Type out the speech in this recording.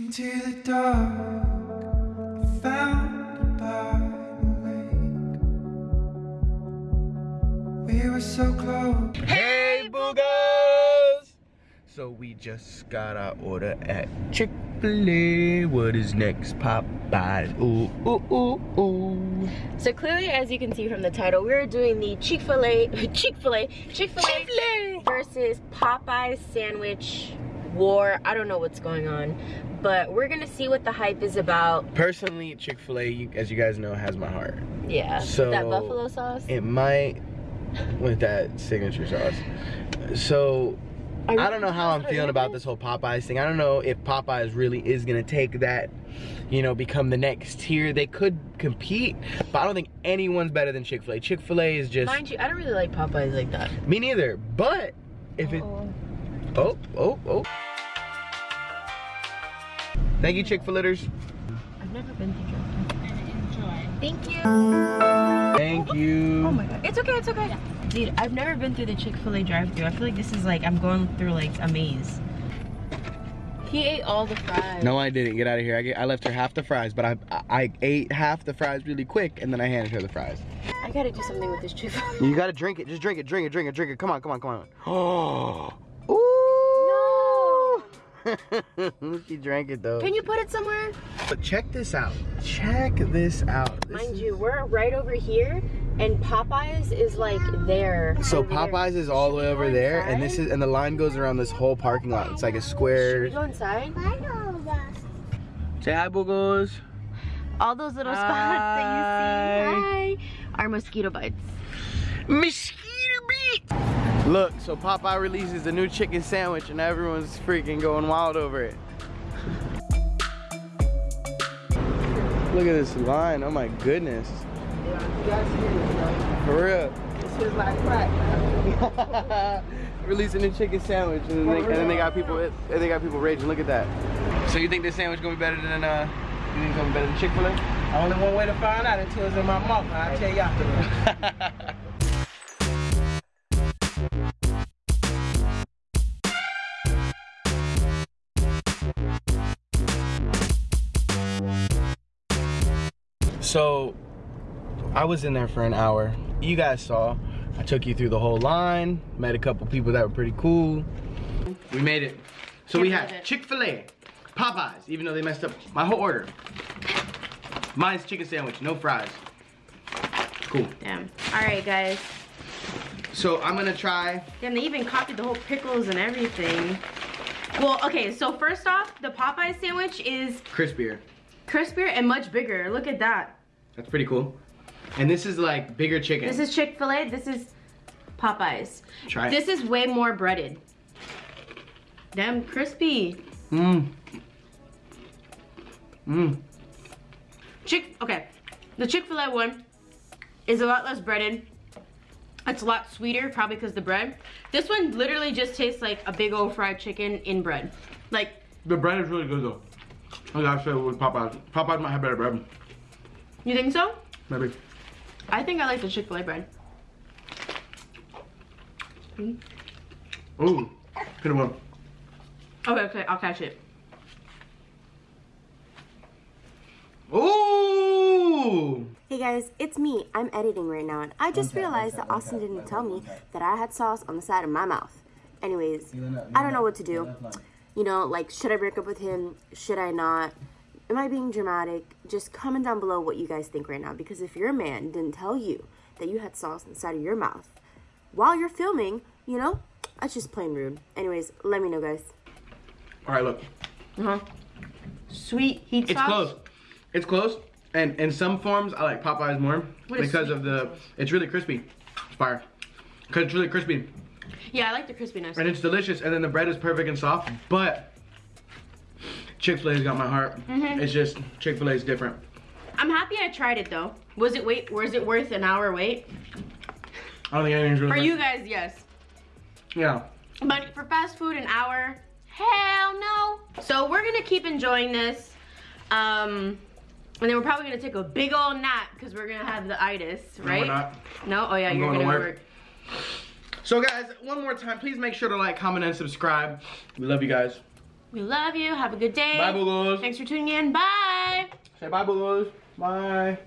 Into the dark, I found by the lake. We were so close. Hey, boogers! So we just got our order at Chick-fil-A. What is next? Popeyes. Ooh, ooh, ooh, ooh. So clearly, as you can see from the title, we're doing the Chick-fil-A, Chick-fil-A, Chick-fil-A versus Popeyes sandwich war. I don't know what's going on, but we're gonna see what the hype is about. Personally, Chick-fil-A, as you guys know, has my heart. Yeah, So- that buffalo sauce. It might, with that signature sauce. So, I don't know how I'm feeling about this whole Popeyes thing. I don't know if Popeyes really is gonna take that, you know, become the next tier. They could compete, but I don't think anyone's better than Chick-fil-A. Chick-fil-A is just Mind you, I don't really like Popeyes like that. me neither. But if it, oh, oh, oh. oh. Thank you, Chick-fil-A's. I've never been to drive Thank you. Thank you. Oh my god, it's okay, it's okay. Dude, I've never been through the Chick-fil-A drive-thru. I feel like this is like I'm going through like a maze. He ate all the fries. No, I didn't. Get out of here. I, get, I left her half the fries, but I, I I ate half the fries really quick, and then I handed her the fries. I gotta do something with this Chick-fil-A. You gotta drink it. Just drink it. Drink it. Drink it. Drink it. Come on. Come on. Come on. Oh. Ooh. she drank it though. Can you put it somewhere? But check this out. Check this out. This Mind you, we're right over here, and Popeyes is like there. So. Popeyes is all the way over there, and this is and the line goes around this whole parking lot. It's like a Should we square. go inside? Say hi, boogos. All those little spots that you see. Hi. Are mosquito bites. Mosquito beat. Look, so Popeye releases a new chicken sandwich, and everyone's freaking going wild over it. Look at this line. Oh my goodness. For real. This is like crack. Releasing a chicken sandwich, and then, they, and then they got people. And they got people raging. Look at that. So you think this sandwich gonna be better than uh? You think it's gonna be better than Chick Fil A? Only one way to find out until it's in my mouth. I'll tell you afterwards. So I was in there for an hour. You guys saw. I took you through the whole line, met a couple people that were pretty cool. We made it. So we Can't had. Chick-fil-A, Popeyes, even though they messed up my whole order. Mine's chicken sandwich, no fries. Cool. Damn. All right, guys. So I'm gonna try. Damn, they even copied the whole pickles and everything. Well, okay, so first off, the Popeye sandwich is crispier. crispier and much bigger. Look at that. That's pretty cool. And this is like bigger chicken. This is Chick-fil-A, this is Popeyes. Try it. This is way more breaded. Damn, crispy. Mmm. Mmm. Chick, okay. The Chick-fil-A one is a lot less breaded. It's a lot sweeter, probably because the bread. This one literally just tastes like a big old fried chicken in bread. Like, The bread is really good though. I gotta say with Popeyes. Popeyes might have better bread. You think so? Maybe. I think I like the Chick-fil-A bread. Ooh. Good one. Okay, okay, I'll catch it. Ooh. Hey guys, it's me. I'm editing right now, and I just realized that Austin didn't tell me that I had sauce on the side of my mouth. Anyways, I don't know what to do. You know, like, should I break up with him? Should I not? Am I being dramatic? Just comment down below what you guys think right now, because if your man didn't tell you that you had sauce inside of your mouth while you're filming, you know, that's just plain rude. Anyways, let me know, guys. All right, look. Uh-huh. Sweet heat It's sauce. close. It's close. And in some forms, I like Popeyes more What is because of the. It's really crispy. It's fire. Cause it's really crispy Yeah, I like the crispiness. and it's delicious, and then the bread is perfect and soft. But Chick Fil A's got my heart. Mm-hmm. It's just Chick Fil A's different. I'm happy I tried it though. Was it wait? Was it worth an hour wait? I don't think anything's really. For you guys, yes. Yeah. But for fast food, an hour? Hell no. So we're gonna keep enjoying this. Um, and then we're probably gonna take a big old nap because we're gonna have the itis, No, right? not. No? Oh yeah, I'm you're going to gonna work. work. So guys, one more time, please make sure to like, comment, and subscribe. We love you guys. We love you. Have a good day. Bye, boogers. Thanks for tuning in. Bye. Say bye, boogers. Bye.